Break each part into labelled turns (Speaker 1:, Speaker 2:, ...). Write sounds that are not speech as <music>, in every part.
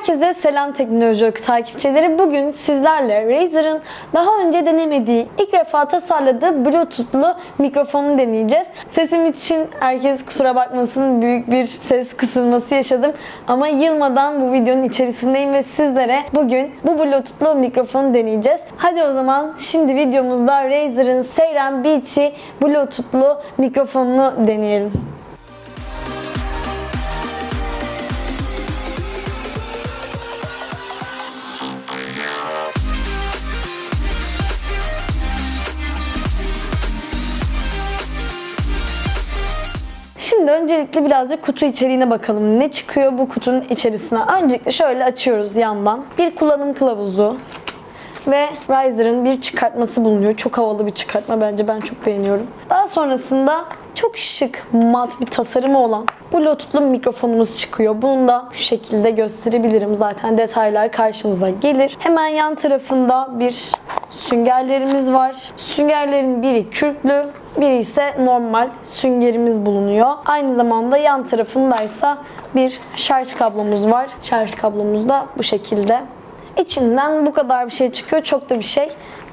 Speaker 1: Herkese selam teknoloji takipçileri. Bugün sizlerle Razer'ın daha önce denemediği, ilk defa tasarladığı Bluetooth'lu mikrofonu deneyeceğiz. Sesim için herkes kusura bakmasın büyük bir ses kısılması yaşadım. Ama yılmadan bu videonun içerisindeyim ve sizlere bugün bu Bluetooth'lu mikrofonu deneyeceğiz. Hadi o zaman şimdi videomuzda Razer'ın Seyren BT Bluetooth'lu mikrofonunu deneyelim. Şimdi öncelikle birazcık kutu içeriğine bakalım. Ne çıkıyor bu kutunun içerisine? Öncelikle şöyle açıyoruz yandan. Bir kullanım kılavuzu ve Razer'ın bir çıkartması bulunuyor. Çok havalı bir çıkartma bence. Ben çok beğeniyorum. Daha sonrasında çok şık, mat bir tasarımı olan Bluetooth'lu mikrofonumuz çıkıyor. Bunu da şu şekilde gösterebilirim. Zaten detaylar karşınıza gelir. Hemen yan tarafında bir süngerlerimiz var. Süngerlerin biri kürklü, biri ise normal süngerimiz bulunuyor. Aynı zamanda yan tarafındaysa bir şarj kablomuz var. Şarj kablomuz da bu şekilde. İçinden bu kadar bir şey çıkıyor. Çok da bir şey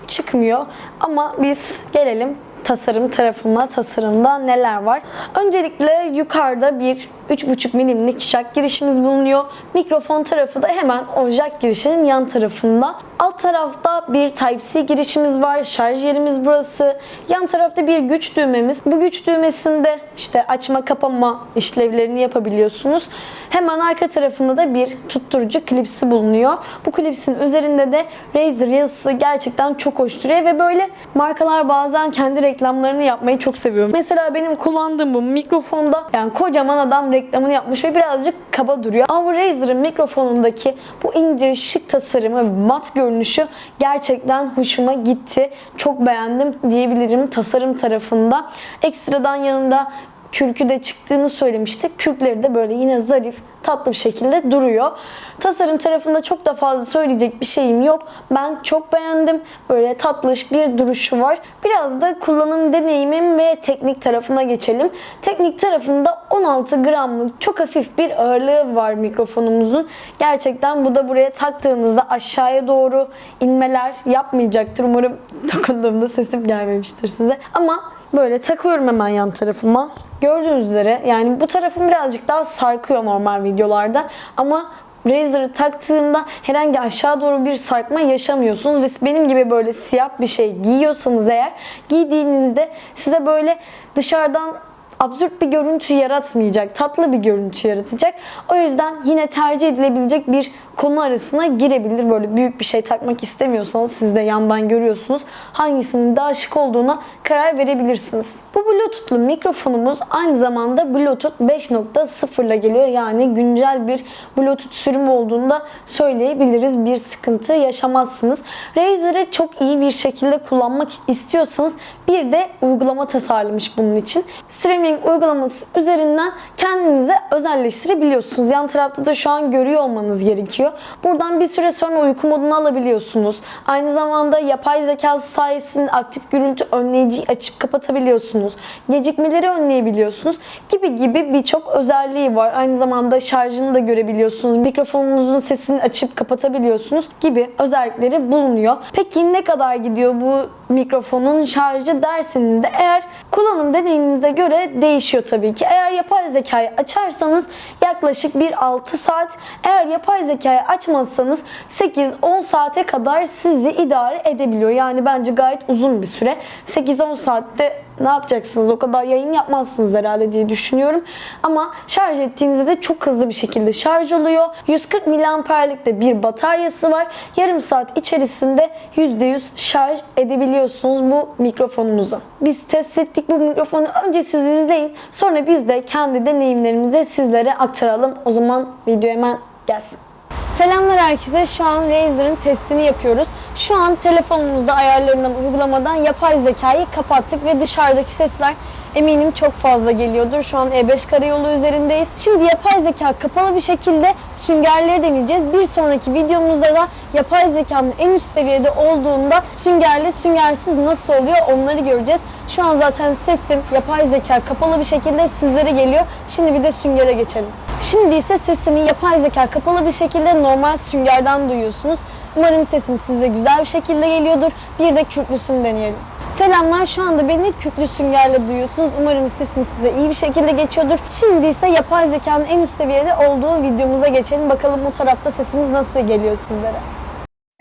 Speaker 1: çıkmıyor. Ama biz gelelim tasarım tarafına. Tasarımda neler var? Öncelikle yukarıda bir 3,5 milimlik jack girişimiz bulunuyor. Mikrofon tarafı da hemen o jack girişinin yan tarafında. Alt tarafta bir Type-C girişimiz var. Şarj yerimiz burası. Yan tarafta bir güç düğmemiz. Bu güç düğmesinde işte açma kapama işlevlerini yapabiliyorsunuz. Hemen arka tarafında da bir tutturucu klipsi bulunuyor. Bu klipsin üzerinde de Razer yazısı gerçekten çok hoş duruyor ve böyle markalar bazen kendi reklamlarını yapmayı çok seviyorum. Mesela benim kullandığım bu mikrofonda yani kocaman adam reklamını yapmış ve birazcık kaba duruyor. Ama bu Razer'ın mikrofonundaki bu ince şık tasarımı, mat görünüşü gerçekten hoşuma gitti. Çok beğendim diyebilirim tasarım tarafında. Ekstradan yanında kürkü de çıktığını söylemiştik. Kürkleri de böyle yine zarif, tatlı bir şekilde duruyor. Tasarım tarafında çok da fazla söyleyecek bir şeyim yok. Ben çok beğendim. Böyle tatlış bir duruşu var. Biraz da kullanım deneyimim ve teknik tarafına geçelim. Teknik tarafında 16 gramlık çok hafif bir ağırlığı var mikrofonumuzun. Gerçekten bu da buraya taktığınızda aşağıya doğru inmeler yapmayacaktır. Umarım <laughs> dokunduğumda sesim gelmemiştir size. Ama Böyle takıyorum hemen yan tarafıma. Gördüğünüz üzere yani bu tarafım birazcık daha sarkıyor normal videolarda. Ama Razer'ı taktığımda herhangi aşağı doğru bir sarkma yaşamıyorsunuz. Ve benim gibi böyle siyah bir şey giyiyorsanız eğer giydiğinizde size böyle dışarıdan absürt bir görüntü yaratmayacak, tatlı bir görüntü yaratacak. O yüzden yine tercih edilebilecek bir konu arasına girebilir. Böyle büyük bir şey takmak istemiyorsanız siz de yandan görüyorsunuz. Hangisinin daha şık olduğuna karar verebilirsiniz. Bu Bluetooth'lu mikrofonumuz aynı zamanda Bluetooth 5.0 ile geliyor. Yani güncel bir Bluetooth sürümü olduğunda söyleyebiliriz. Bir sıkıntı yaşamazsınız. Razer'ı çok iyi bir şekilde kullanmak istiyorsanız bir de uygulama tasarlamış bunun için. Streaming uygulaması üzerinden kendinize özelleştirebiliyorsunuz. Yan tarafta da şu an görüyor olmanız gerekiyor. Buradan bir süre sonra uyku modunu alabiliyorsunuz. Aynı zamanda yapay zeka sayesinde aktif gürültü önleyiciyi açıp kapatabiliyorsunuz. Gecikmeleri önleyebiliyorsunuz. Gibi gibi birçok özelliği var. Aynı zamanda şarjını da görebiliyorsunuz. Mikrofonunuzun sesini açıp kapatabiliyorsunuz gibi özellikleri bulunuyor. Peki ne kadar gidiyor bu mikrofonun şarjı derseniz de eğer kullanım deneyiminize göre değişiyor tabii ki. Eğer yapay zekayı açarsanız yaklaşık bir 6 saat, eğer yapay zekayı açmazsanız 8-10 saate kadar sizi idare edebiliyor. Yani bence gayet uzun bir süre. 8-10 saatte ne yapacaksınız? O kadar yayın yapmazsınız herhalde diye düşünüyorum. Ama şarj ettiğinizde de çok hızlı bir şekilde şarj oluyor. 140 miliamperlik de bir bataryası var. Yarım saat içerisinde %100 şarj edebiliyorsunuz bu mikrofonumuzu. Biz test ettik bu mikrofonu. Önce siz izleyin. Sonra biz de kendi deneyimlerimizi sizlere aktaralım. O zaman video hemen gelsin. Selamlar herkese. Şu an Razer'ın testini yapıyoruz. Şu an telefonumuzda ayarlarından, uygulamadan yapay zekayı kapattık ve dışarıdaki sesler eminim çok fazla geliyordur. Şu an E5 karayolu üzerindeyiz. Şimdi yapay zeka kapalı bir şekilde süngerleri deneyeceğiz. Bir sonraki videomuzda da yapay zekanın en üst seviyede olduğunda süngerli, süngersiz nasıl oluyor onları göreceğiz. Şu an zaten sesim yapay zeka kapalı bir şekilde sizlere geliyor. Şimdi bir de süngere geçelim. Şimdi ise sesimi yapay zeka kapalı bir şekilde normal süngerden duyuyorsunuz. Umarım sesim size güzel bir şekilde geliyordur. Bir de kürklüsünü deneyelim. Selamlar şu anda beni kürklü süngerle duyuyorsunuz. Umarım sesim size iyi bir şekilde geçiyordur. Şimdi ise yapay zekanın en üst seviyede olduğu videomuza geçelim. Bakalım o tarafta sesimiz nasıl geliyor sizlere.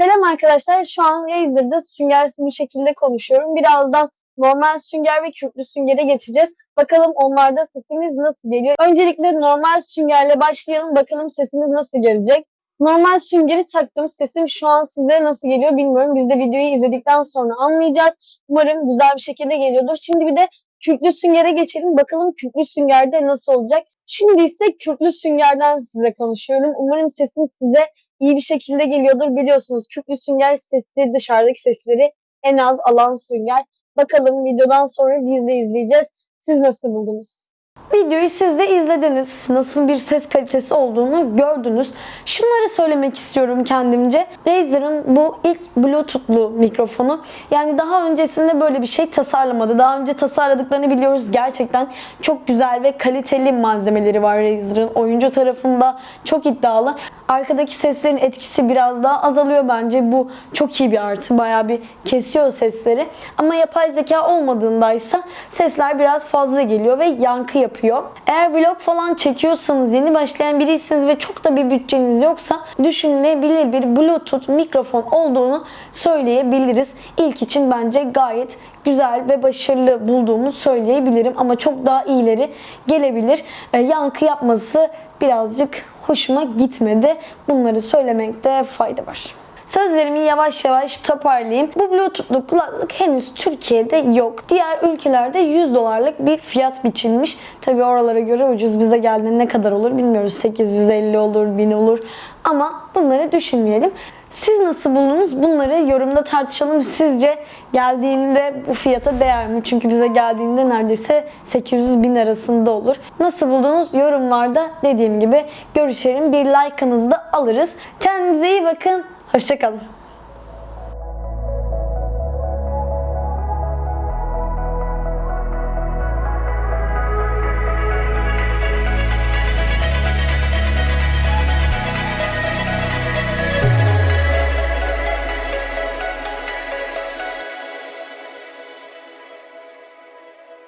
Speaker 1: Selam arkadaşlar. Şu an Razer'da süngersiz bir şekilde konuşuyorum. Birazdan normal sünger ve kürklü süngere geçeceğiz. Bakalım onlarda sesimiz nasıl geliyor. Öncelikle normal süngerle başlayalım. Bakalım sesimiz nasıl gelecek. Normal süngeri taktım. Sesim şu an size nasıl geliyor bilmiyorum. Biz de videoyu izledikten sonra anlayacağız. Umarım güzel bir şekilde geliyordur. Şimdi bir de kürklü süngere geçelim. Bakalım kürklü süngerde nasıl olacak. Şimdi ise kürklü süngerden size konuşuyorum. Umarım sesim size iyi bir şekilde geliyordur. Biliyorsunuz kürklü sünger sesleri dışarıdaki sesleri en az alan sünger. Bakalım videodan sonra biz de izleyeceğiz. Siz nasıl buldunuz? Videoyu siz de izlediniz. Nasıl bir ses kalitesi olduğunu gördünüz. Şunları söylemek istiyorum kendimce. Razer'ın bu ilk Bluetooth'lu mikrofonu. Yani daha öncesinde böyle bir şey tasarlamadı. Daha önce tasarladıklarını biliyoruz. Gerçekten çok güzel ve kaliteli malzemeleri var Razer'ın. Oyuncu tarafında çok iddialı. Arkadaki seslerin etkisi biraz daha azalıyor bence. Bu çok iyi bir artı. Bayağı bir kesiyor sesleri. Ama yapay zeka olmadığındaysa sesler biraz fazla geliyor ve yankı yapıyor. Eğer vlog falan çekiyorsanız, yeni başlayan biriyseniz ve çok da bir bütçeniz yoksa düşünülebilir bir Bluetooth mikrofon olduğunu söyleyebiliriz. İlk için bence gayet güzel ve başarılı bulduğumu söyleyebilirim ama çok daha iyileri gelebilir. E, yankı yapması birazcık hoşuma gitmedi. Bunları söylemekte fayda var. Sözlerimi yavaş yavaş toparlayayım. Bu Bluetooth'lu kulaklık henüz Türkiye'de yok. Diğer ülkelerde 100 dolarlık bir fiyat biçilmiş. Tabi oralara göre ucuz. Bize geldiğinde ne kadar olur bilmiyoruz. 850 olur, 1000 olur. Ama bunları düşünmeyelim. Siz nasıl buldunuz? Bunları yorumda tartışalım. Sizce geldiğinde bu fiyata değer mi? Çünkü bize geldiğinde neredeyse 800 bin arasında olur. Nasıl buldunuz? Yorumlarda dediğim gibi görüşelim. Bir like'ınızı da alırız. Kendinize iyi bakın. Hoşçakalın.